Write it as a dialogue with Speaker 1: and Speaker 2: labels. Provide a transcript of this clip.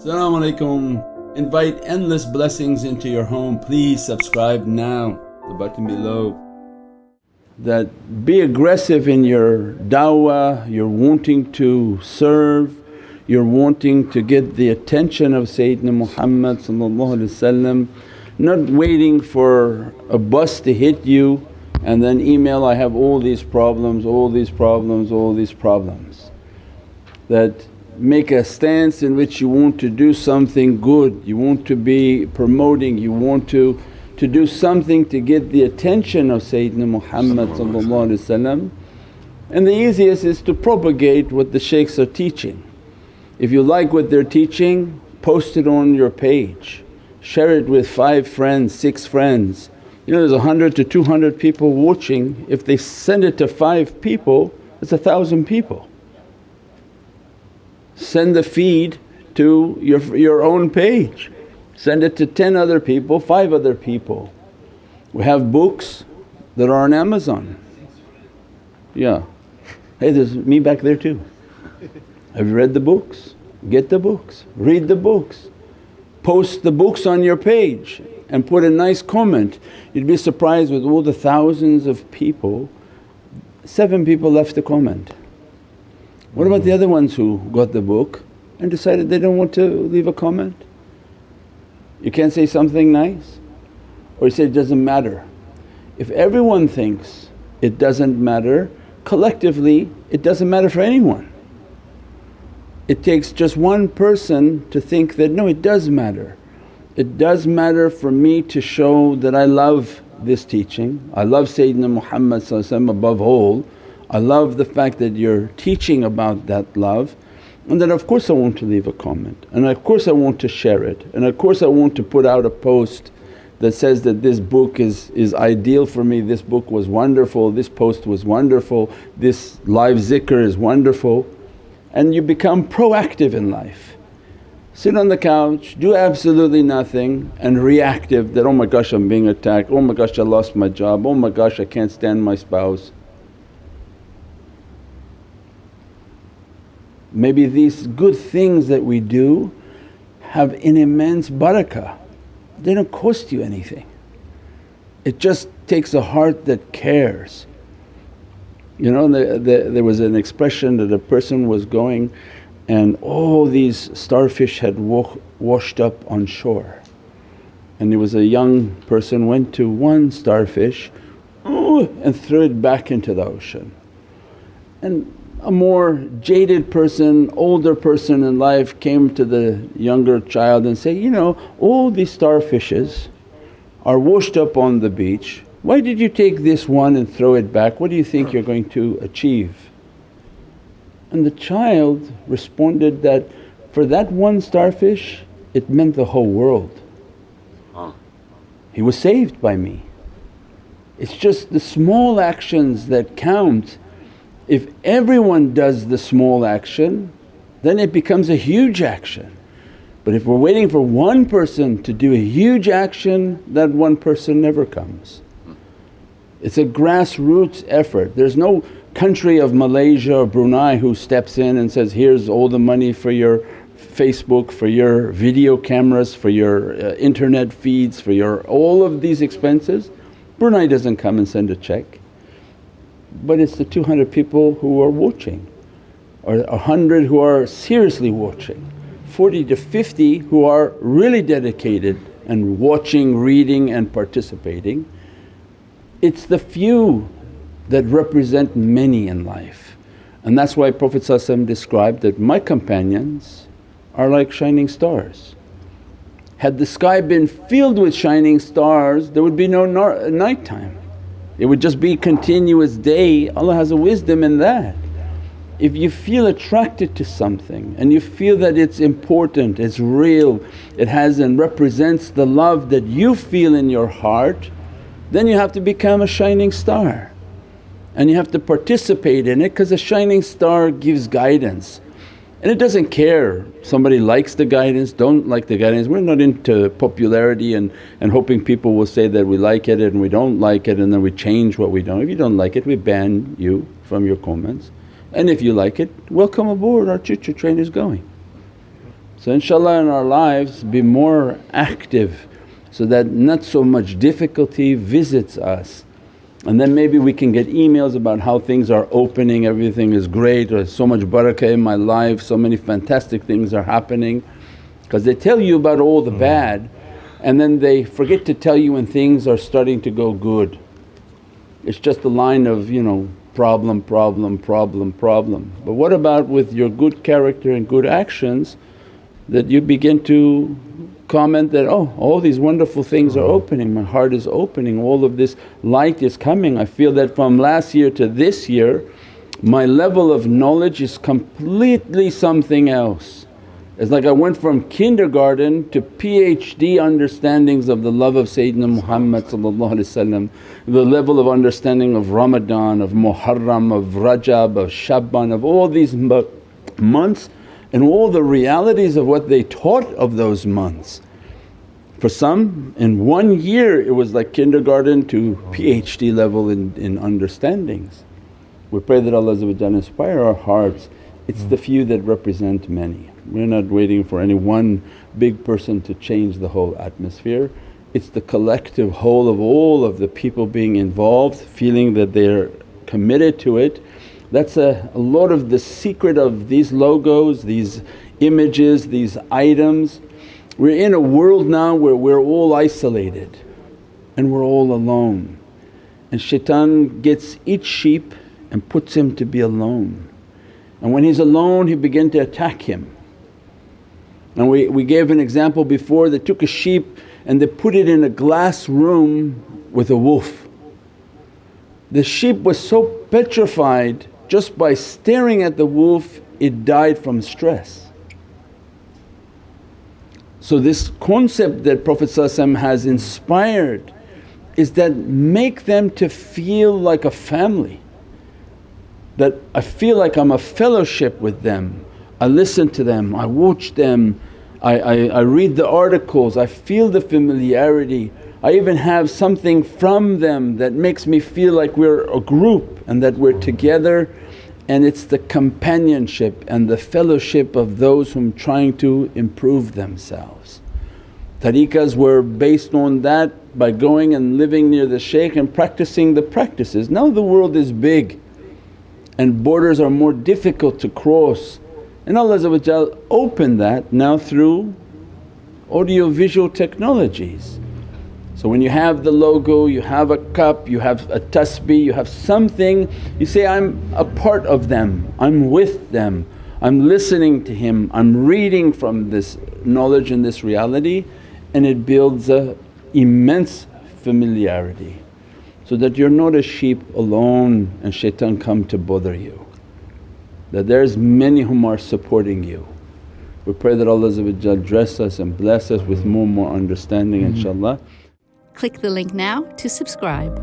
Speaker 1: Assalamu alaikum. Invite endless blessings into your home. Please subscribe now, the button below. That be aggressive in your da'wah, you're wanting to serve, you're wanting to get the attention of Sayyidina Muhammad not waiting for a bus to hit you and then email, I have all these problems, all these problems, all these problems. That make a stance in which you want to do something good, you want to be promoting, you want to, to do something to get the attention of Sayyidina Muhammad and the easiest is to propagate what the shaykhs are teaching. If you like what they're teaching, post it on your page, share it with five friends, six friends. You know there's a hundred to 200 people watching, if they send it to five people it's a thousand people send the feed to your, your own page, send it to 10 other people, 5 other people. We have books that are on Amazon. Yeah. Hey there's me back there too. Have you read the books? Get the books, read the books, post the books on your page and put a nice comment. You'd be surprised with all the thousands of people, seven people left a comment. What about the other ones who got the book and decided they don't want to leave a comment? You can't say something nice or you say it doesn't matter. If everyone thinks it doesn't matter, collectively it doesn't matter for anyone. It takes just one person to think that, no it does matter. It does matter for me to show that I love this teaching, I love Sayyidina Muhammad above all I love the fact that you're teaching about that love and then of course I want to leave a comment and of course I want to share it and of course I want to put out a post that says that this book is, is ideal for me, this book was wonderful, this post was wonderful, this live zikr is wonderful and you become proactive in life. Sit on the couch, do absolutely nothing and reactive that, oh my gosh I'm being attacked, oh my gosh I lost my job, oh my gosh I can't stand my spouse. Maybe these good things that we do have an immense barakah, they don't cost you anything. It just takes a heart that cares. You know the, the, there was an expression that a person was going and all these starfish had wa washed up on shore and there was a young person went to one starfish and threw it back into the ocean. And a more jaded person, older person in life came to the younger child and say, you know all these starfishes are washed up on the beach, why did you take this one and throw it back? What do you think you're going to achieve? And the child responded that, for that one starfish it meant the whole world. He was saved by me. It's just the small actions that count if everyone does the small action then it becomes a huge action. But if we're waiting for one person to do a huge action that one person never comes. It's a grassroots effort. There's no country of Malaysia or Brunei who steps in and says, here's all the money for your Facebook, for your video cameras, for your uh, internet feeds, for your all of these expenses. Brunei doesn't come and send a check but it's the 200 people who are watching or 100 who are seriously watching, 40 to 50 who are really dedicated and watching, reading and participating. It's the few that represent many in life and that's why Prophet described that, my companions are like shining stars. Had the sky been filled with shining stars there would be no night time it would just be continuous day, Allah has a wisdom in that. If you feel attracted to something and you feel that it's important, it's real, it has and represents the love that you feel in your heart, then you have to become a shining star and you have to participate in it because a shining star gives guidance. And it doesn't care somebody likes the guidance, don't like the guidance. We're not into popularity and, and hoping people will say that we like it and we don't like it and then we change what we don't. If you don't like it we ban you from your comments and if you like it welcome aboard our choo-choo train is going. So inshaAllah in our lives be more active so that not so much difficulty visits us. And then maybe we can get emails about how things are opening, everything is great or so much barakah in my life, so many fantastic things are happening. Because they tell you about all the mm. bad and then they forget to tell you when things are starting to go good. It's just a line of you know problem, problem, problem, problem. But what about with your good character and good actions that you begin to comment that, oh all these wonderful things are opening, my heart is opening, all of this light is coming. I feel that from last year to this year my level of knowledge is completely something else. It's like I went from kindergarten to PhD understandings of the love of Sayyidina Muhammad the level of understanding of Ramadan, of Muharram, of Rajab, of Shaban, of all these months and all the realities of what they taught of those months. For some in one year it was like kindergarten to PhD level in, in understandings. We pray that Allah inspire our hearts, it's the few that represent many. We're not waiting for any one big person to change the whole atmosphere. It's the collective whole of all of the people being involved feeling that they're committed to it. That's a, a lot of the secret of these logos, these images, these items. We're in a world now where we're all isolated and we're all alone and shaitan gets each sheep and puts him to be alone. And when he's alone he begin to attack him and we, we gave an example before they took a sheep and they put it in a glass room with a wolf. The sheep was so petrified just by staring at the wolf it died from stress. So this concept that Prophet has inspired is that make them to feel like a family, that I feel like I'm a fellowship with them. I listen to them, I watch them, I, I, I read the articles, I feel the familiarity. I even have something from them that makes me feel like we're a group and that we're together and it's the companionship and the fellowship of those whom trying to improve themselves. Tariqas were based on that by going and living near the shaykh and practicing the practices. Now the world is big and borders are more difficult to cross and Allah opened that now through audio visual technologies. So when you have the logo, you have a cup, you have a tasbih, you have something, you say, I'm a part of them, I'm with them, I'm listening to him, I'm reading from this knowledge and this reality and it builds a immense familiarity so that you're not a sheep alone and shaitan come to bother you that there's many whom are supporting you. We pray that Allah dress us and bless us with more and more understanding mm-hmm. inshaAllah.
Speaker 2: Click the link now to subscribe.